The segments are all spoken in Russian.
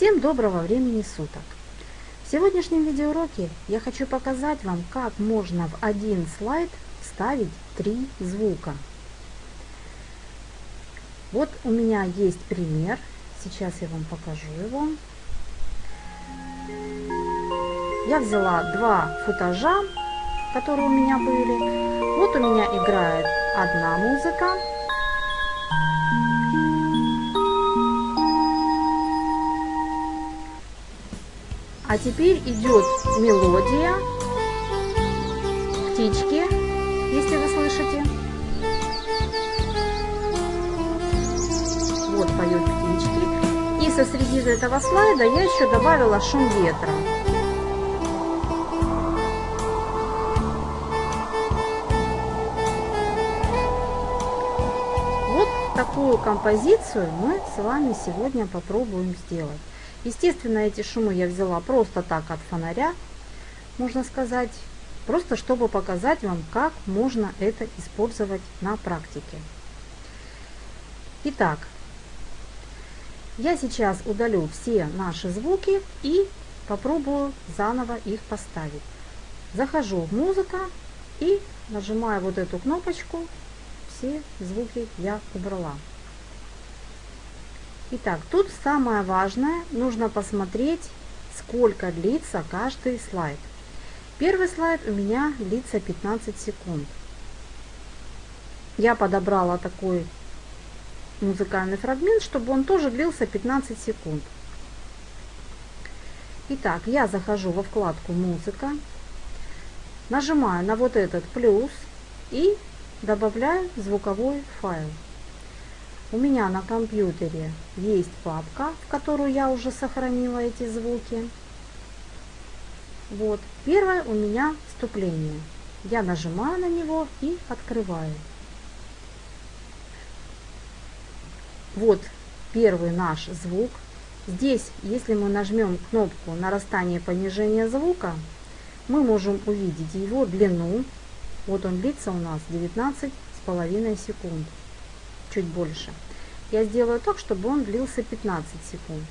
Всем доброго времени суток! В сегодняшнем видеоуроке я хочу показать вам, как можно в один слайд вставить три звука. Вот у меня есть пример, сейчас я вам покажу его. Я взяла два футажа, которые у меня были. Вот у меня играет одна музыка, А теперь идет мелодия птички, если вы слышите. Вот поет птички. И со среди этого слайда я еще добавила шум ветра. Вот такую композицию мы с вами сегодня попробуем сделать. Естественно, эти шумы я взяла просто так от фонаря, можно сказать, просто чтобы показать вам, как можно это использовать на практике. Итак, я сейчас удалю все наши звуки и попробую заново их поставить. Захожу в музыка и нажимаю вот эту кнопочку, все звуки я убрала. Итак, тут самое важное, нужно посмотреть, сколько длится каждый слайд. Первый слайд у меня длится 15 секунд. Я подобрала такой музыкальный фрагмент, чтобы он тоже длился 15 секунд. Итак, я захожу во вкладку «Музыка», нажимаю на вот этот плюс и добавляю звуковой файл. У меня на компьютере есть папка, в которую я уже сохранила эти звуки. Вот, первое у меня вступление. Я нажимаю на него и открываю. Вот первый наш звук. Здесь, если мы нажмем кнопку нарастания понижения звука, мы можем увидеть его длину. Вот он длится у нас 19,5 секунд чуть больше. Я сделаю так, чтобы он длился 15 секунд.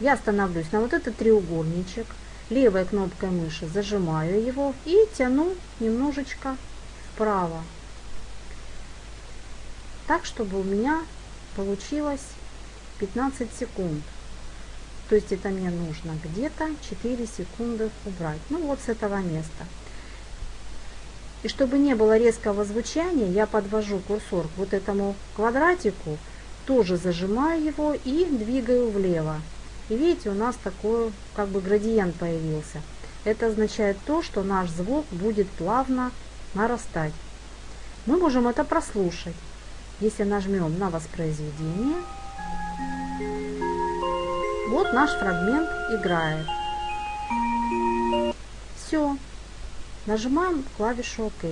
Я остановлюсь на вот этот треугольничек. Левой кнопкой мыши зажимаю его и тяну немножечко вправо. Так, чтобы у меня получилось 15 секунд. То есть это мне нужно где-то 4 секунды убрать. Ну вот с этого места. И чтобы не было резкого звучания, я подвожу курсор к вот этому квадратику, тоже зажимаю его и двигаю влево. И видите, у нас такой как бы градиент появился. Это означает то, что наш звук будет плавно нарастать. Мы можем это прослушать. Если нажмем на воспроизведение, вот наш фрагмент играет. Все, Нажимаем клавишу ОК.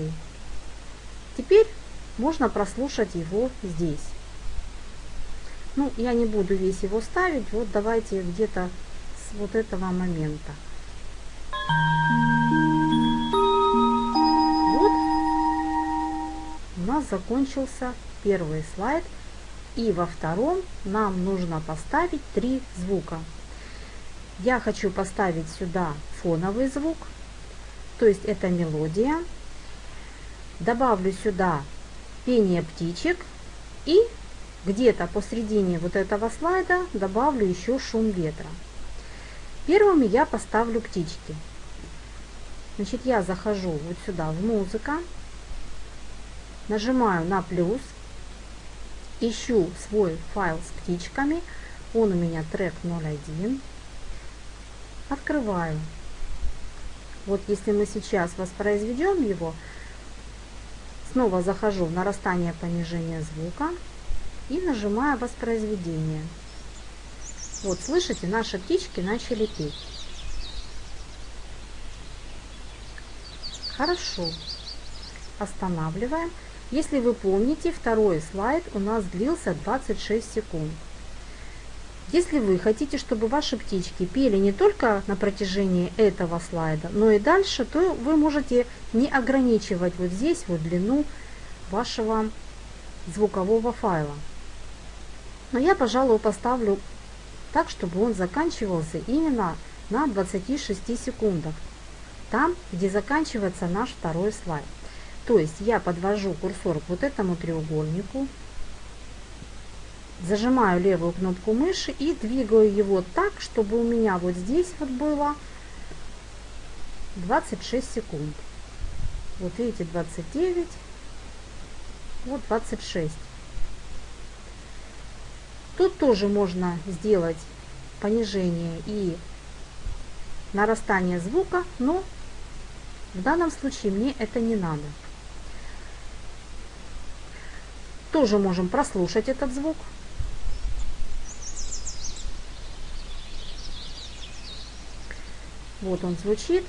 Теперь можно прослушать его здесь. Ну, я не буду весь его ставить, вот давайте где-то с вот этого момента. Вот у нас закончился первый слайд. И во втором нам нужно поставить три звука. Я хочу поставить сюда фоновый звук, то есть это мелодия. Добавлю сюда пение птичек и где-то посередине вот этого слайда добавлю еще шум ветра. Первыми я поставлю птички. Значит, я захожу вот сюда в музыка, нажимаю на плюс, ищу свой файл с птичками, он у меня трек 01, открываю. Вот если мы сейчас воспроизведем его, снова захожу в нарастание понижение звука и нажимаю воспроизведение. Вот, слышите, наши птички начали петь. Хорошо. Останавливаем. Если вы помните, второй слайд у нас длился 26 секунд. Если вы хотите, чтобы ваши птички пели не только на протяжении этого слайда, но и дальше, то вы можете не ограничивать вот здесь вот длину вашего звукового файла. Но я, пожалуй, поставлю так, чтобы он заканчивался именно на 26 секундах, там, где заканчивается наш второй слайд. То есть я подвожу курсор к вот этому треугольнику, зажимаю левую кнопку мыши и двигаю его так, чтобы у меня вот здесь вот было 26 секунд. Вот видите, 29, вот 26. Тут тоже можно сделать понижение и нарастание звука, но в данном случае мне это не надо. Тоже можем прослушать этот звук. Вот он звучит.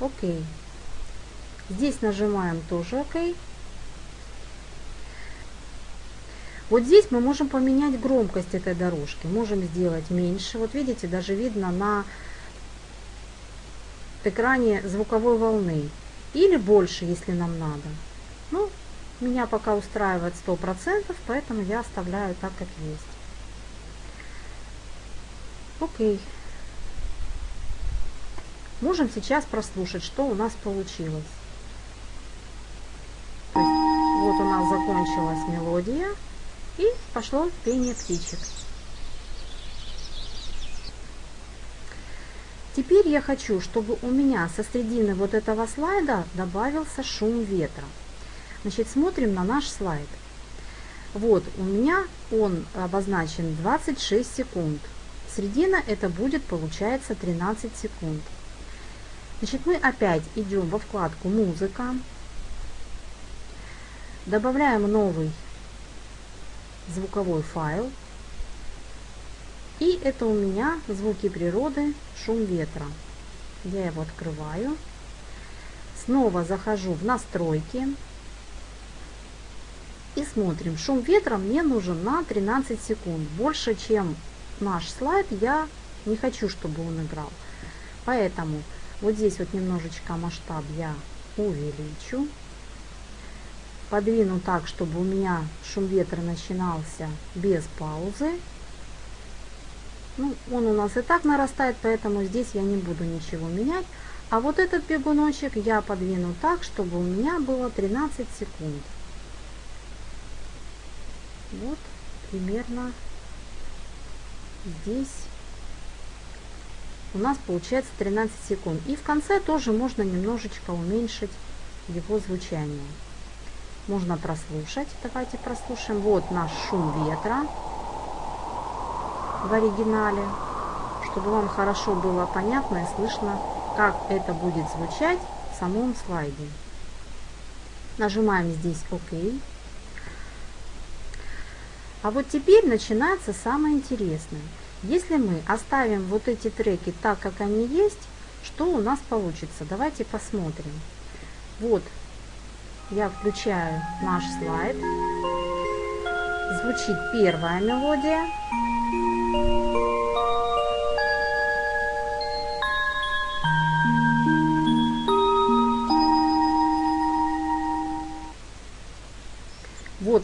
Окей. Здесь нажимаем тоже ОК. Вот здесь мы можем поменять громкость этой дорожки. Можем сделать меньше. Вот видите, даже видно на экране звуковой волны. Или больше, если нам надо. Ну, меня пока устраивает 100%, поэтому я оставляю так, как есть. Окей. Можем сейчас прослушать, что у нас получилось. То есть, вот у нас закончилась мелодия и пошло пение птичек. Теперь я хочу, чтобы у меня со средины вот этого слайда добавился шум ветра. Значит, смотрим на наш слайд. Вот, у меня он обозначен 26 секунд. Средина это будет, получается, 13 секунд. Значит, мы опять идем во вкладку «Музыка», добавляем новый звуковой файл. И это у меня звуки природы, шум ветра. Я его открываю. Снова захожу в настройки. И смотрим. Шум ветра мне нужен на 13 секунд. Больше, чем наш слайд, я не хочу, чтобы он играл. Поэтому вот здесь вот немножечко масштаб я увеличу. Подвину так, чтобы у меня шум ветра начинался без паузы. Ну, он у нас и так нарастает, поэтому здесь я не буду ничего менять. А вот этот бегуночек я подвину так, чтобы у меня было 13 секунд. Вот примерно здесь у нас получается 13 секунд. И в конце тоже можно немножечко уменьшить его звучание. Можно прослушать. Давайте прослушаем. Вот наш шум ветра в оригинале, чтобы вам хорошо было понятно и слышно, как это будет звучать в самом слайде. Нажимаем здесь ОК. А вот теперь начинается самое интересное. Если мы оставим вот эти треки так, как они есть, что у нас получится? Давайте посмотрим. Вот, я включаю наш слайд. Звучит первая мелодия.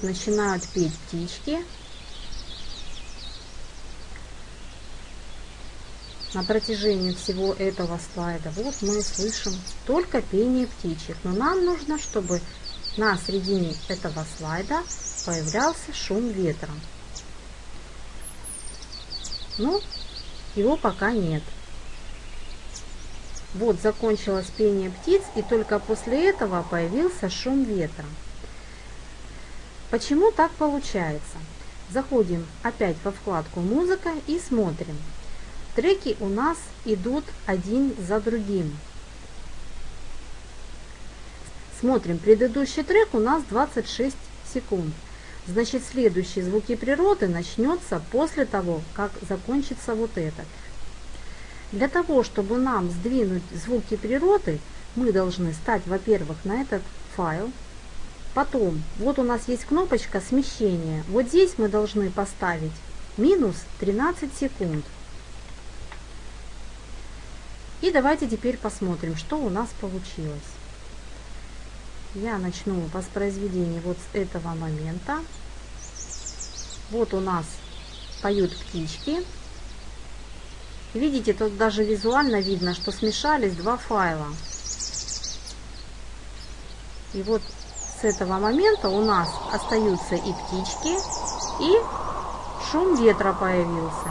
Начинают петь птички. на протяжении всего этого слайда вот мы слышим только пение птичек. Но нам нужно, чтобы на середине этого слайда появлялся шум ветра. Но его пока нет. Вот закончилось пение птиц, и только после этого появился шум ветра. Почему так получается? Заходим опять во вкладку «Музыка» и смотрим. Треки у нас идут один за другим. Смотрим, предыдущий трек у нас 26 секунд. Значит, следующий звуки природы начнется после того, как закончится вот этот. Для того, чтобы нам сдвинуть звуки природы, мы должны стать, во-первых, на этот файл. Потом, вот у нас есть кнопочка смещения. Вот здесь мы должны поставить минус 13 секунд. И давайте теперь посмотрим, что у нас получилось. Я начну воспроизведение вот с этого момента. Вот у нас поют птички. Видите, тут даже визуально видно, что смешались два файла. И вот с этого момента у нас остаются и птички, и шум ветра появился.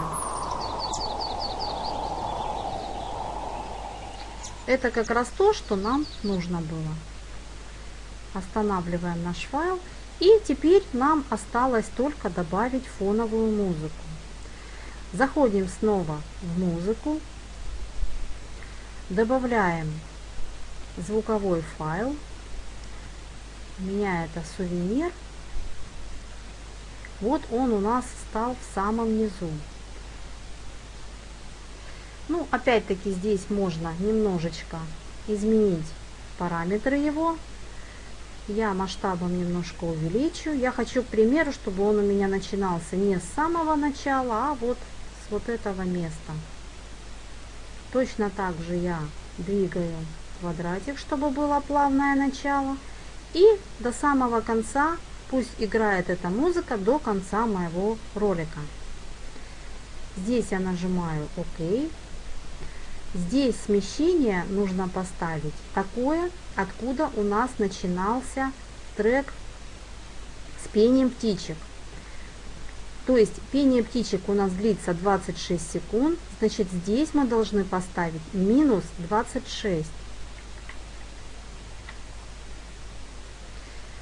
Это как раз то, что нам нужно было. Останавливаем наш файл. И теперь нам осталось только добавить фоновую музыку. Заходим снова в музыку, добавляем звуковой файл, у меня это сувенир. Вот он у нас стал в самом низу. Ну, опять-таки здесь можно немножечко изменить параметры его. Я масштабом немножко увеличу. Я хочу, к примеру, чтобы он у меня начинался не с самого начала, а вот с вот этого места. Точно так же я двигаю квадратик, чтобы было плавное начало. И до самого конца пусть играет эта музыка до конца моего ролика. Здесь я нажимаю ОК. Здесь смещение нужно поставить такое, откуда у нас начинался трек с пением птичек. То есть пение птичек у нас длится 26 секунд, значит здесь мы должны поставить минус 26.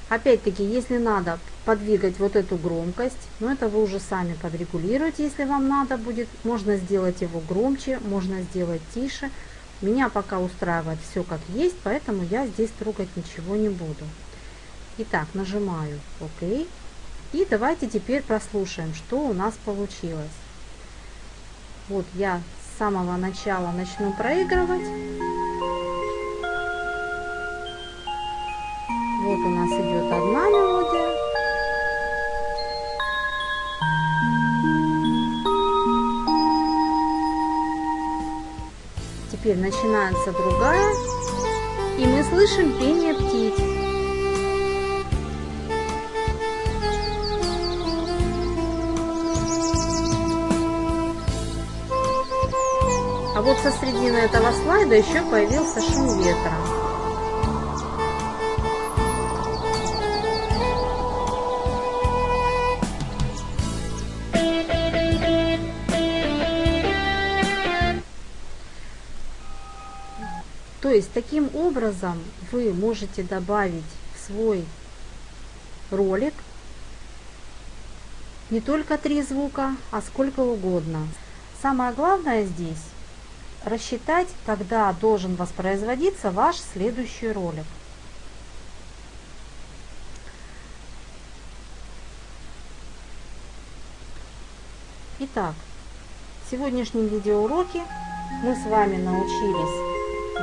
Опять-таки, если надо подвигать вот эту громкость, но это вы уже сами подрегулируете, если вам надо будет. Можно сделать его громче, можно сделать тише. Меня пока устраивает все как есть, поэтому я здесь трогать ничего не буду. Итак, нажимаю ОК. И давайте теперь прослушаем, что у нас получилось. Вот я с самого начала начну проигрывать. Вот у нас идет Теперь начинается другая. И мы слышим пение птиц. А вот со средины этого слайда еще появился шум ветра. То есть таким образом вы можете добавить в свой ролик не только три звука, а сколько угодно. Самое главное здесь рассчитать, когда должен воспроизводиться ваш следующий ролик. Итак, в сегодняшнем видеоуроке мы с вами научились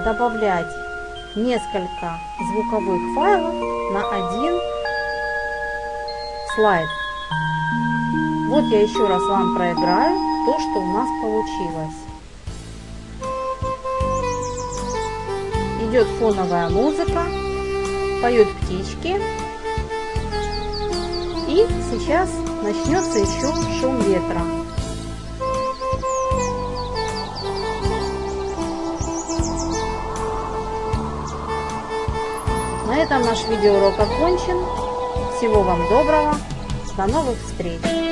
добавлять несколько звуковых файлов на один слайд. Вот я еще раз вам проиграю то, что у нас получилось. Идет фоновая музыка, поют птички. И сейчас начнется еще шум ветра. Этом наш видеоурок окончен. Всего вам доброго. До новых встреч!